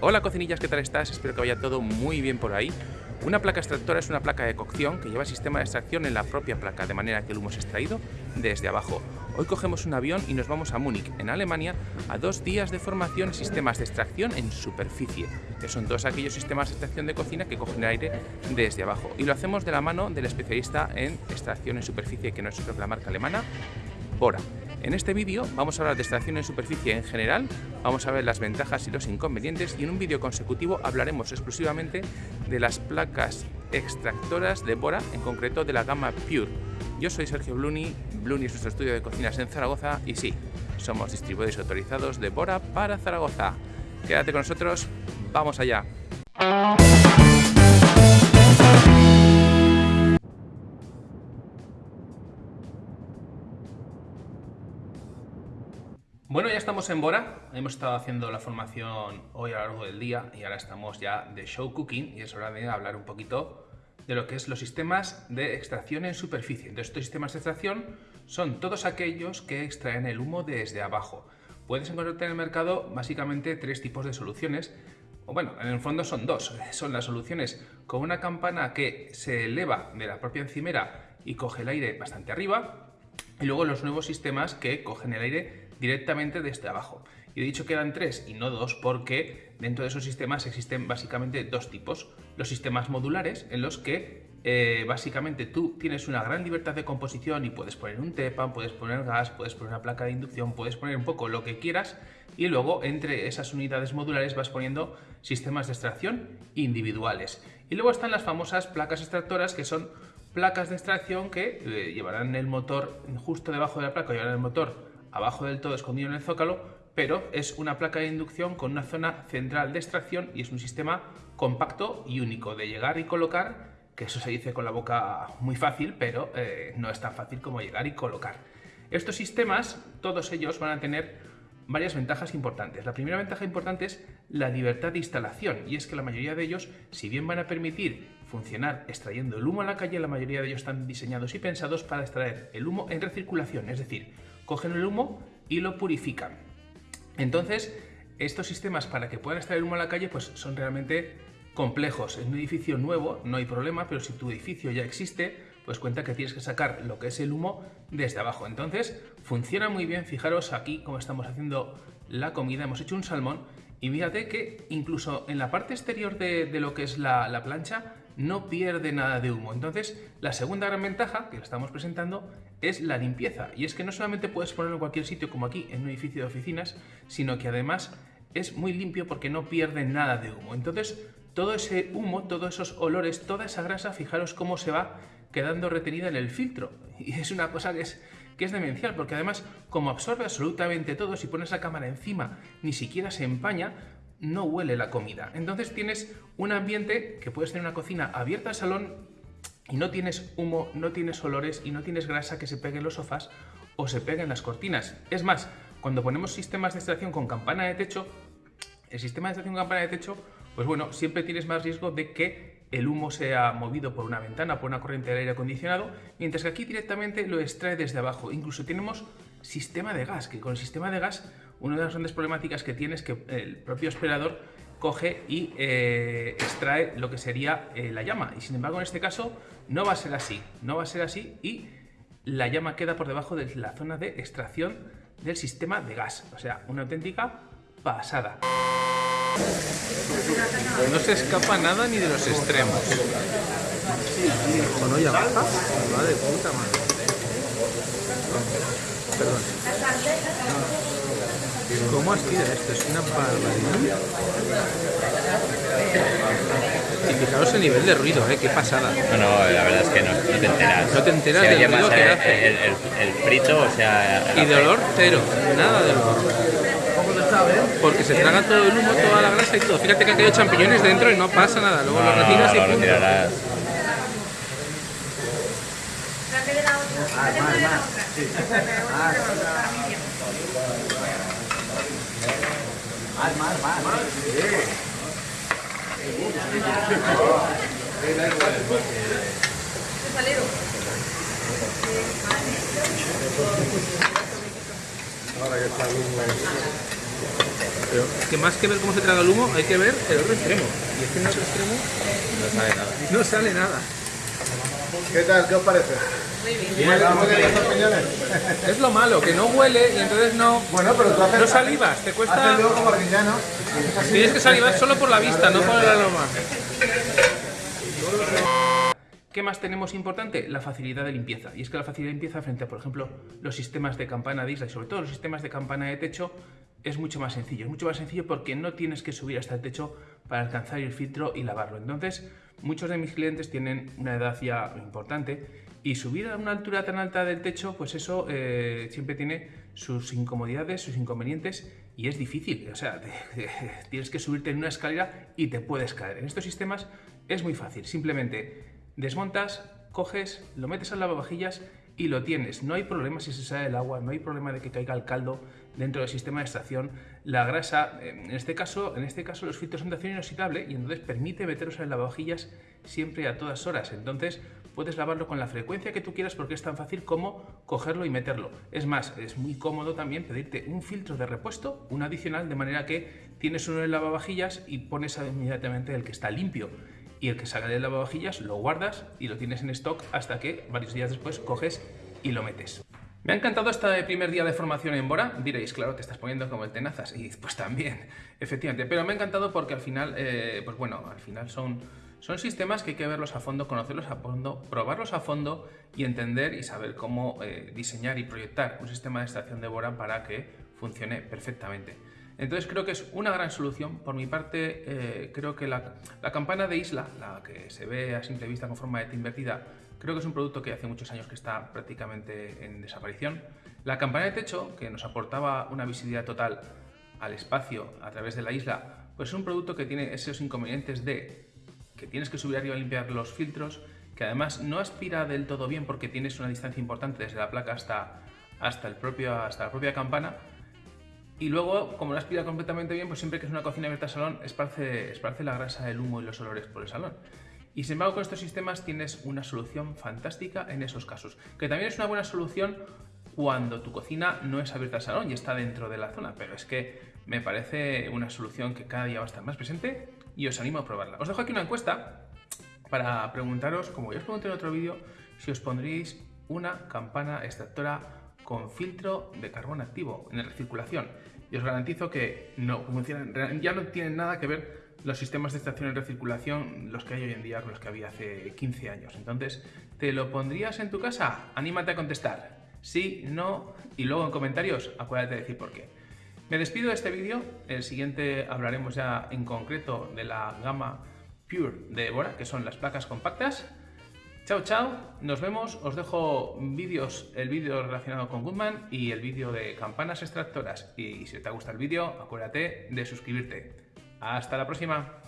Hola cocinillas, ¿qué tal estás? Espero que vaya todo muy bien por ahí. Una placa extractora es una placa de cocción que lleva sistema de extracción en la propia placa, de manera que el humo es extraído desde abajo. Hoy cogemos un avión y nos vamos a Múnich, en Alemania, a dos días de formación en sistemas de extracción en superficie, que son todos aquellos sistemas de extracción de cocina que cogen el aire desde abajo. Y lo hacemos de la mano del especialista en extracción en superficie, que no es que la marca alemana, Bora. En este vídeo vamos a hablar de extracción en superficie en general, vamos a ver las ventajas y los inconvenientes y en un vídeo consecutivo hablaremos exclusivamente de las placas extractoras de Bora, en concreto de la gama Pure. Yo soy Sergio Bluni, Bluni es nuestro estudio de cocinas en Zaragoza y sí, somos distribuidores autorizados de Bora para Zaragoza. Quédate con nosotros, vamos allá. Bueno, ya estamos en Bora, hemos estado haciendo la formación hoy a lo largo del día y ahora estamos ya de show cooking y es hora de hablar un poquito de lo que es los sistemas de extracción en superficie. Entonces, estos sistemas de extracción son todos aquellos que extraen el humo desde abajo. Puedes encontrar en el mercado básicamente tres tipos de soluciones, o bueno, en el fondo son dos. Son las soluciones con una campana que se eleva de la propia encimera y coge el aire bastante arriba, y luego los nuevos sistemas que cogen el aire directamente desde abajo. Y he dicho que eran tres y no dos porque dentro de esos sistemas existen básicamente dos tipos. Los sistemas modulares en los que eh, básicamente tú tienes una gran libertad de composición y puedes poner un TEPAN, puedes poner gas, puedes poner una placa de inducción, puedes poner un poco lo que quieras y luego entre esas unidades modulares vas poniendo sistemas de extracción individuales. Y luego están las famosas placas extractoras que son placas de extracción que eh, llevarán el motor justo debajo de la placa, llevarán el motor abajo del todo escondido en el zócalo, pero es una placa de inducción con una zona central de extracción y es un sistema compacto y único de llegar y colocar, que eso se dice con la boca muy fácil, pero eh, no es tan fácil como llegar y colocar. Estos sistemas, todos ellos van a tener varias ventajas importantes. La primera ventaja importante es la libertad de instalación y es que la mayoría de ellos, si bien van a permitir funcionar extrayendo el humo a la calle, la mayoría de ellos están diseñados y pensados para extraer el humo en recirculación, es decir, cogen el humo y lo purifican. Entonces, estos sistemas para que puedan extraer humo a la calle pues son realmente complejos. En un edificio nuevo no hay problema, pero si tu edificio ya existe, pues cuenta que tienes que sacar lo que es el humo desde abajo. Entonces, funciona muy bien. Fijaros aquí cómo estamos haciendo la comida. Hemos hecho un salmón y fíjate que incluso en la parte exterior de, lo que es la, la plancha no pierde nada de humo. Entonces, la segunda gran ventaja que estamos presentando es la limpieza. Y es que no solamente puedes ponerlo en cualquier sitio como aquí, en un edificio de oficinas, sino que además es muy limpio porque no pierde nada de humo. Entonces, todo ese humo, todos esos olores, toda esa grasa, fijaros cómo se va quedando retenida en el filtro. Y es una cosa que es, que es demencial, porque además, como absorbe absolutamente todo, si pones la cámara encima, ni siquiera se empaña, no huele la comida. Entonces tienes un ambiente que puedes tener una cocina abierta al salón y no tienes humo, no tienes olores y no tienes grasa que se pegue en los sofás o se pegue en las cortinas. Es más, cuando ponemos sistemas de extracción con campana de techo, el sistema de extracción con campana de techo, pues bueno, siempre tienes más riesgo de que el humo sea movido por una ventana, por una corriente de aire acondicionado, mientras que aquí directamente lo extrae desde abajo. Incluso tenemos sistema de gas, que con el sistema de gas una de las grandes problemáticas que tiene es que el propio aspirador coge y eh, extrae lo que sería eh, la llama. Y sin embargo, en este caso no va a ser así. No va a ser así y la llama queda por debajo de la zona de extracción del sistema de gas. O sea, una auténtica pasada. No se escapa nada ni de los extremos. ¿O no ya baja? Va de puta madre. Perdón. ¿Cómo aspira esto? Es una barbaridad. Y fijaros el nivel de ruido, ¿eh? Qué pasada. No, no, la verdad es que no, no te enteras. No te enteras del ruido que hace. El, el, el, frito, o sea... Y de olor, cero. Nada de olor. Porque se traga todo el humo, toda la grasa y todo. Fíjate que ha caído champiñones dentro y no pasa nada. Luego no, lo retiras no, y punto. Retirarás. Ah, más, más. Sí. Ah, Más, más, más. Ahora que está Pero es que más que ver cómo se traga el humo, hay que ver el otro extremo. Y es que en el otro extremo No sale nada. no sale nada. ¿Qué tal? ¿Qué os parece? Es lo malo, que no huele y entonces no... Bueno, pero tú haces... No salivas, te cuesta- Haces luego como. Tienes que salivar solo por la vista, no por el aroma. ¿Qué más tenemos importante? La facilidad de limpieza. Y es que la facilidad de limpieza frente a, por ejemplo, los sistemas de campana de isla y sobre todo los sistemas de campana de techo es mucho más sencillo. Es mucho más sencillo porque no tienes que subir hasta el techo para alcanzar el filtro y lavarlo. Entonces, muchos de mis clientes tienen una edad ya importante y subir a una altura tan alta del techo, pues eso eh, siempre tiene sus incomodidades, sus inconvenientes y es difícil. O sea, tienes que subirte en una escalera y te puedes caer. En estos sistemas es muy fácil. Simplemente desmontas, coges, lo metes al lavavajillas y lo tienes. No hay problema si se sale el agua, no hay problema de que caiga el caldo dentro del sistema de extracción. La grasa, eh, en este caso, en este caso los filtros son de acero inoxidable y entonces permite meteros en lavavajillas siempre a todas horas. Entonces puedes lavarlo con la frecuencia que tú quieras porque es tan fácil como cogerlo y meterlo. Es más, es muy cómodo también pedirte un filtro de repuesto, un adicional, de manera que tienes uno en lavavajillas y pones inmediatamente el que está limpio. Y el que salga del lavavajillas lo guardas y lo tienes en stock hasta que varios días después coges y lo metes. Me ha encantado este primer día de formación en Bora. Diréis, claro, te estás poniendo como el tenazas. Y pues también, efectivamente. Pero me ha encantado porque al final, eh, pues bueno, al final son, son sistemas que hay que verlos a fondo, conocerlos a fondo, probarlos a fondo y entender y saber cómo eh, diseñar y proyectar un sistema de extracción de Bora para que funcione perfectamente. Entonces creo que es una gran solución. Por mi parte, eh, creo que la, la campana de isla, la que se ve a simple vista con forma de T invertida, creo que es un producto que hace muchos años que está prácticamente en desaparición. La campana de techo, que nos aportaba una visibilidad total al espacio a través de la isla, pues es un producto que tiene esos inconvenientes de que tienes que subir arriba a limpiar los filtros, que además no aspira del todo bien porque tienes una distancia importante desde la placa hasta, hasta, el propio, hasta la propia campana, y luego, como no aspira completamente bien, pues siempre que es una cocina abierta al salón, esparce, esparce la grasa, el humo y los olores por el salón. Y sin embargo, con estos sistemas tienes una solución fantástica en esos casos. Que también es una buena solución cuando tu cocina no es abierta al salón y está dentro de la zona. Pero es que me parece una solución que cada día va a estar más presente y os animo a probarla. Os dejo aquí una encuesta para preguntaros, como ya os pregunté en otro vídeo, si os pondríais una campana extractora con filtro de carbón activo en recirculación. Y os garantizo que no funcionan, ya no tienen nada que ver los sistemas de extracción en recirculación, los que hay hoy en día con los que había hace 15 años. Entonces, ¿te lo pondrías en tu casa? Anímate a contestar. Sí, no, y luego en comentarios acuérdate de decir por qué. Me despido de este vídeo, el siguiente hablaremos ya en concreto de la gama Pure de Bora, que son las placas compactas. Chao, chao, nos vemos, os dejo vídeos, el vídeo relacionado con Goodman y el vídeo de campanas extractoras. Y si te gusta el vídeo, acuérdate de suscribirte. Hasta la próxima.